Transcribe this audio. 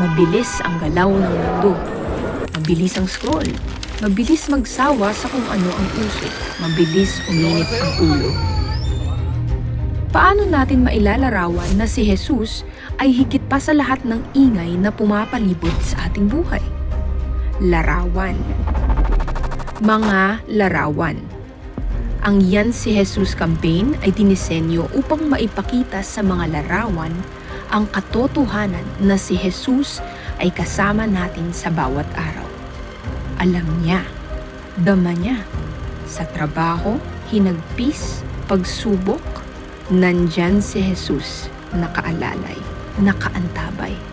Mabilis ang galaw ng mundo. Mabilis ang scroll. Mabilis magsawa sa kung ano ang uso. Mabilis uminit ang ulo. Paano natin mailalarawan na si Jesus ay higit pa sa lahat ng ingay na pumapalibot sa ating buhay? Larawan. Mga larawan. Ang Yan si Jesus campaign ay dinisenyo upang maipakita sa mga larawan ang katotohanan na si Jesus ay kasama natin sa bawat araw. Alam niya, dama niya, sa trabaho, hinagpis, pagsubok, nandyan si Jesus nakaalalay, nakaantabay.